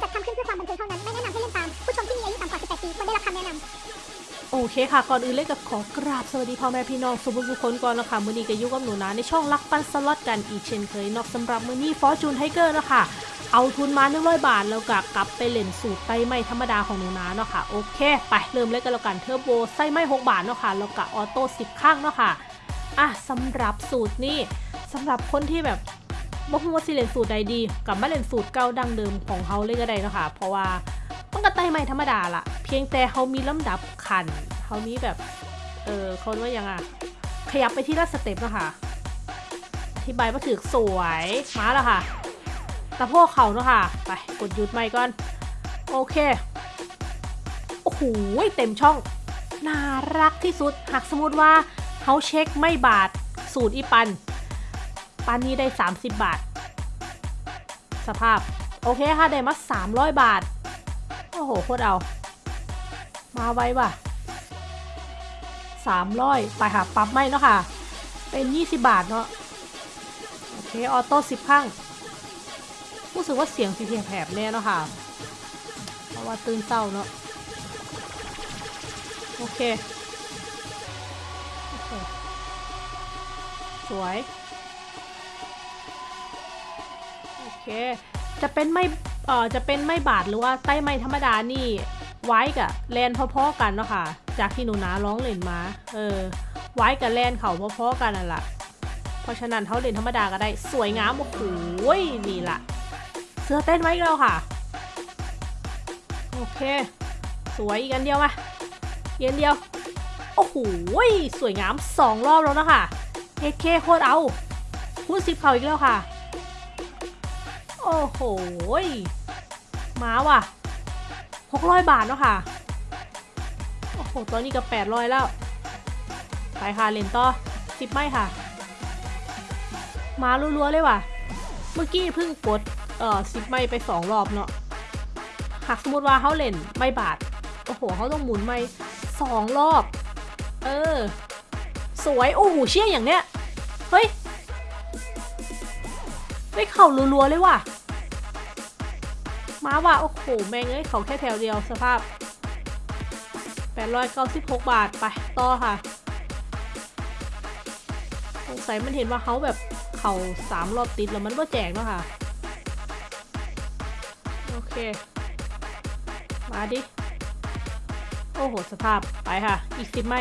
จัดทำขึ้นเพื่อความบันเทิงเท่านั้น ไม่แนะนำให้เล่นตาม ผู้ชมที่มีอายุต่ำกว่า 18 ปีควรได้รับคำแนะนำโอเคค่ะ ก่อนอื่นเล่นกับขอกราบสวัสดีพ่อแม่พี่น้องสุภาพทุกคนก่อนนะคะมื้อนี้ก็อยู่กับหนูนะในช่องรักปันสล็อตกันอีกเช่นเคยเนาะสำหรับมื้อนี้ Fortune Tiger นะคะเอาทุนมา100บาทแล้วก็กลับไปเล่นสูตรไต่ไม้ธรรมดาของหนูนะเนาะค่ะโอเค ไปเริ่มเล่นกันแล้วกันเทอร์โบใส่ไม้ 6บาทเนาะค่ะแล้วก็ auto 10 ครั้งเนาะค่ะอะสำหรับสูตรนี่สำหรับคนที่แบบ บ่ฮู้ว่าสิเล่นสูตรใดดีกับมาเล่นสูตรเก่าดั้งเดิมของเขาเลยก็ได้นะคะเพราะว่ามันก็ไต่ไม่ธรรมดาละเพียงแต่เขามีลำดับขันเขามีแบบเออเขาเรียกว่ายังไงขยับไปที่ละสเต็ปนะคะอธิบายมาถึกสวยมาแล้วค่ะตะโพกเขาเนาะค่ะไปกดหยุดไม่ก่อนโอเคโอ้โหเต็มช่องน่ารักที่สุดหากสมมติว่าเขาเช็คไม่บาทสูตรอีปัน ปันนี้ได้ 30 บาท สภาพ โอเคค่ะได้มา300 บาท โอ้โหโคตรเอา มาไว้ว่ะสามร้อยไปค่ะปั๊บไม่เนาะค่ะ เป็นยี่สิบบาทเนาะ โอเค ออโต้สิบข้างรู้สึกว่าเสียงสีเทียงแผบแน่เนาะค่ะ เพราะว่าตื่นเศร้าเนาะ โอเค สวย จะเป็นไม่เอ่อจะเป็นไม่บาทหรือว่าไต้ไม่ธรรมดานี่ไว้กับแลนพอๆกันเนาะค่ะ จากที่หนูนาร้องเล่นมา เออ ไว้กับแลนเขาพอๆกันนั่นแหละเพราะฉะนั้นเขาเล่นธรรมดาก็ได้สวยงามโอ้โหนี่ละเสื้อเต้นไว้กแล้วค่ะ โอเค สวยอีกอันเดียวมาอีกอันเดียว โอ้โหสวยงามสองรอบแล้วนะคะเอเคโคตรเอาพูดสิบเขาอีกแล้วค่ะ อ้โหมาว่ะหกร้อยบาทเนาะค่ะ โอ้โห ตอนนี้ก็แปดร้อยแล้ว ไปค่ะเลนต่อสิบไม่ค่ะ มารัวๆเลยว่ะ เมื่อกี้เพิ่งกด เอ่อสิบไม่ไปสองรอบเนาะ หากสมมติว่าเขาเล่นไม่บาท โอ้โหเขาต้องหมุนไม่สองรอบ เออ สวย โอ้โห เชี่ยอย่างเนี้ย เฮ้ย ไม่เข่ารัวๆเลยว่ะ มาว่ะโอ้โห แม่งเอ้ยเขาแค่แถวเดียวสภาพ 896 บาทไปต่อค่ะ สงสัยมันเห็นว่าเขาแบบเขาสามรอบติดแล้วมันก็แจกเนาะค่ะ โอเค มาดิ โอ้โห สภาพไปค่ะ อีกสิบไม่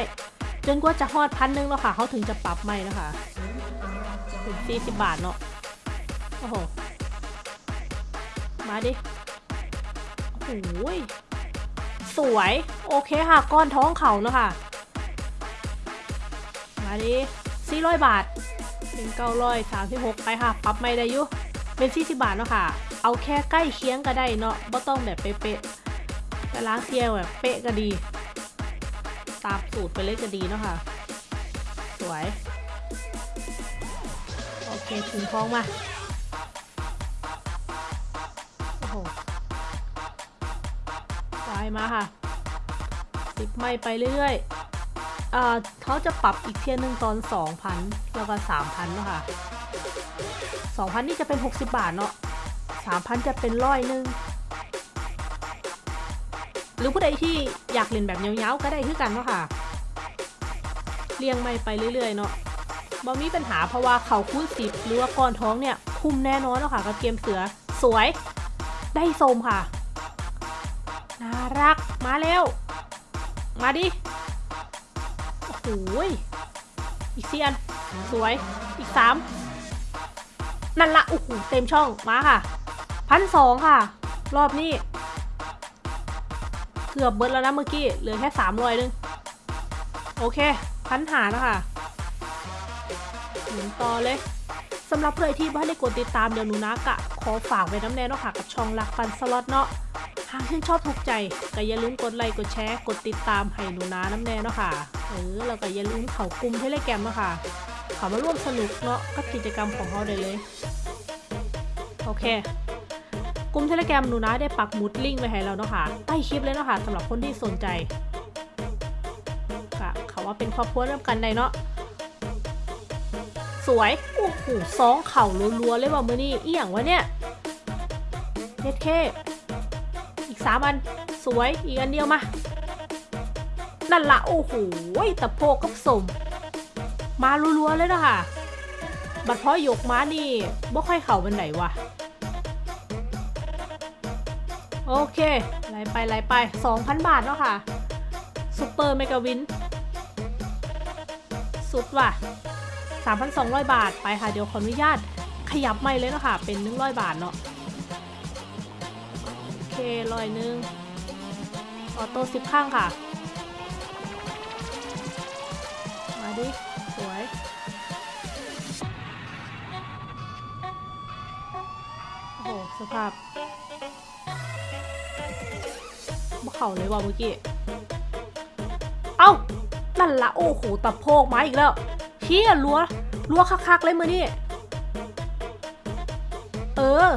จนกว่าจะฮอดพันหนึ่งแล้วค่ะ เขาถึงจะปรับไม่แล้วค่ะถึงสี่สิบบาทเนาะโอ้โห มาดิ โอ้ยสวยโอเคค่ะก้อนท้องเขาเนาะค่ะมาดิสี่ร้อยบาทเป็นเก้าร้อยสามสิบหกไปค่ะปรับไม่ได้ยุเป็นสี่สิบบาทเนาะค่ะ เอาแค่ใกล้เคียงก็ได้เนาะไม่ต้องแบบเป๊ะๆแต่ล้างเทียวแบบเป๊ะก็ดี ตามสูตรไปเลยก็ดีเนาะค่ะ สวย โอเคถึงท้องมาโอ้โห มาค่ะติดไม่ไปเรื่อยๆอเขาจะปรับอีกเทียนหนึ่งตอน 2,000 แล้วก็ 3,000เนาะค่ะ 2,000 นี่จะเป็น 60 บาทเนาะ 3,000 จะเป็นร้อยหนึ่งหรือผู้ใดที่อยากเล่นแบบเยาวๆก็ได้คือกันเนาะค่ะเรียงไม่ไปเรื่อยๆเนาะบ่มีปัญหาเพราะว่าเขาคูณสิบหรือว่าก้อนท้องเนี่ย คุ้มแน่นอนเนาะค่ะกับเกมเสือสวยได้โซมค่ะ น่ารัก มาแล้วมาดิ โอ้โหยอีกเซียน สวย อีกสามนั่นละ โอ้โห เต็มช่อง มาค่ะ พันสองค่ะ รอบนี้ เกือบเบิร์ดแล้วนะเมื่อกี้ เหลือแค่สามรอยนึง โอเค พันหาแล้วค่ะหมุนต่อเลยสำหรับเพื่อนที่บ้านได้กดติดตามเดี๋ยวหนูนะกะ ขอฝากไว้นำแน่เนาะค่ะกับช่องรักปันสล็อตเนาะ หากชื่นชอบถูกใจก็อย่าลืมกดไลค์กดแชร์กดติดตามให้หนูนานำแน่เนาะค่ะเออแล้วก็อย่าลืมเข้ากลุ่ม Telegram เนาะค่ะเข้ามาร่วมสนุกเนาะกับกิจกรรมของเขาได้เลยโอเคกลุ่ม Telegram หนูนาได้ปักหมุดลิงก์ไว้ให้เราเนาะค่ะใต้คลิปเลยเนาะค่ะสำหรับคนที่สนใจก็เขาว่าเป็นครอบครัวเริ่มกันได้เนาะสวยโอ้โหสองเข่ารัวๆเลยว่ะมือนี่อีหยังวะเนี่ยเฮ็ดเค สามอัน สวย อีกอันเดียวมา นั่นละโอ้โหตะโพกกับสม มารัวๆเลยนะคะบัดเพาะยกม้านี่บ่ค่อยเข่าเป็นไหนวะ โอเคไล่ไปไล่ไป2,000บาทเนาะค่ะซูเปอร์เมกาวิน สุดว่ะ 3,200 บาทไปค่ะ เดี๋ยวขออนุญาตขยับไม่เลยเนาะค่ะ เป็น 100 บาทเนาะ เคร้อยหนึ่งออโต้สิบข้างค่ะ มาดิ สวย โอ้โห สภาพบ่เข่าเลยว่ะเมื่อกี้ เอ้า นั่นละโอ้โหตะโพกมาอีกแล้ว เชี่ยรัวรัวคักๆเลยมือนี่ เออ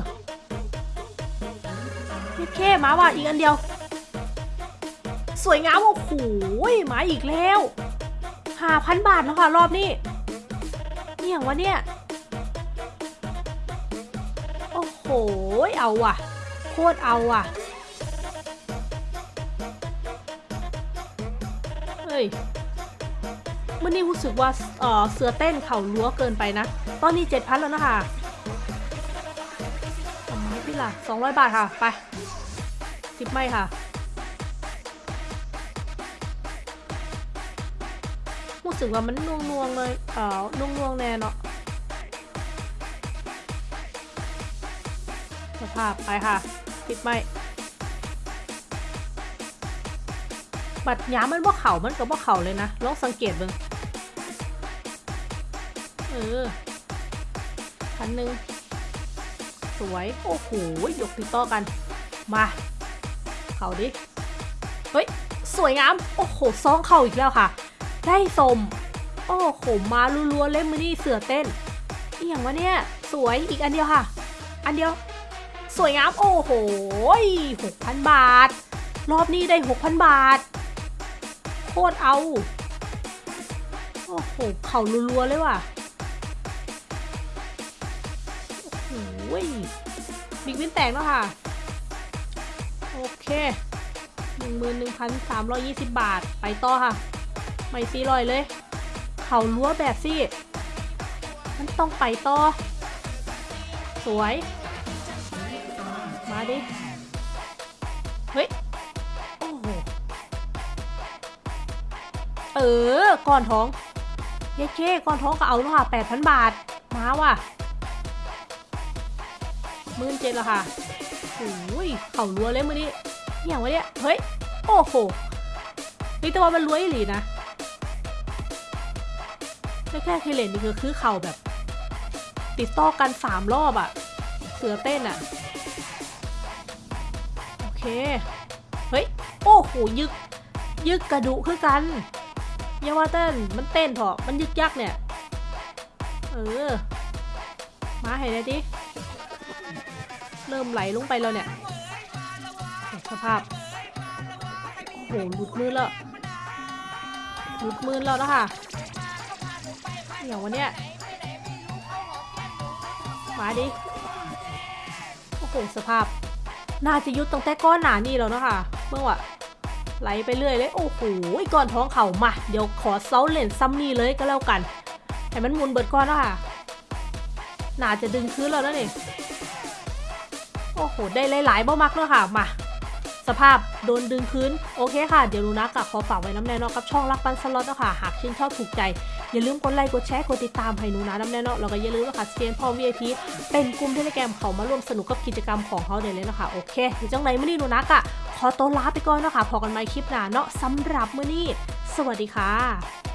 พี่เคมาว่ะอีกอันเดียว สวยงามโอ้โหมาอีกแล้วห้าพันบาทแล้วค่ะรอบนี้นี่อย่างวะเนี่ย โอ้โห เอาว่ะ โคตรเอาว่ะ เฮ้ยมันนี่รู้สึกว่าเออเสือเต้นเข่ารั้วเกินไปนะ ตอนนี้เจ็ดพันแล้วนะคะทำไมพี่ล่ะสองร้อยบาทค่ะ ไป สิบไม่ค่ะรู้สึกว่ามันน่วงนวงๆเลยเอ่อน่วงนวงๆแน่เนาะสภาพไปค่ะปิดไม่บัดหยามมันว่าเข่ามันก็ว่าเข่าเลยนะลองสังเกตเบิ่งเออพันหนึ่งสวย โอ้โหยกติดต่อกัน มา เขาดิ เฮ้ย สวยงาม โอ้โหซองเข่าอีกแล้วค่ะ ได้สม โอ้โห มาลัวๆเล่มมือนี่เสือเต้นอีย่างวะเนี่ย สวยอีกอันเดียวค่ะ อันเดียว สวยงาม โอ้โหหกพันบาท รอบนี้ได้หกพันบาท โคตรเอา โอ้โห เข่ารัวๆเลยว่ะโอ้โหบิ๊กวินแตกแล้วค่ะ โอเคหนึ่งหมื่นหนึ่งพันสามร้อยยี่สิบบาท ไปต่อค่ะ ไม่ซีลอยเลย เข่ารั้วแบบซี่ มันต้องไปต่อ สวย มาดิ เฮ้ย โอ้โห เออ ก่อนท้องเย้เค้ก่อนท้องก็เอาแล้วค่ะแปดพันบาท มาว่ะมื่นเจ็ดแล้วค่ะ อ้ยเข่ารัวเลยมือนี้อหย่างวะเนี่ย เฮ้ย โอ้โหนี่แต่ว่ามันรวยอีหลีนะแค่ๆเคเลนนี่คือคือเข่าแบบ ติดต่อกันสามรอบอะเสือเต้นอะโอเค เฮ้ย โอ้โห ยึก ยึกกระดูคือกันยาว่าเต้น มันเต้นเถอะมันยึกยักเนี่ย เออ มาให้ได้ดิ เริ่มไหลลงไปแล้วเนี่ยสภาพ โอ้โหหลุดมือแล้วหลุดมือแล้วนะคะอย่างวันเนี้ยมาดิ โอ้โหสภาพ น่าจะยุดตั้งแต่ก้อนหนานี่แล้วเนาะคะเมื่อวะไหลไปเรื่อยเลย โอ้โหก่อนท้องเข่ามา เดี๋ยวขอเซาเลนซัมนี่เลยก็แล้วกัน ให้มันหมุนเบิดก้อนแล้วค่ะน่าจะดึงคืนแล้วนะนี่ โอ้โห ได้หลายๆบ่มักแล้วค่ะ มา สภาพโดนดึงคืนโอเคค่ะ เดี๋ยวลูนะกับขอฝากไว้น้ำแน่นอนกับช่องรักปันสล็อตนะคะหากชื่นชอบถูกใจ อย่าลืมกดไลค์ กดแชร์ กดติดตามให้หนูนะน้ำแน่นอนแล้วก็อย่าลืมนะคะสเกนพอ VIP เป็นกลุ่มเทเลแกรมเขามาร่วมสนุกกับกิจกรรมของเขาได้เลยนะคะโอเคเดี๋ยวจังไหนมื่อนี้หนูนักอะขอตัวลาไปก่อนนะคะพอกันใหม่คลิปหน้าเนาะสำหรับมื่อนี้ สวัสดีค่ะ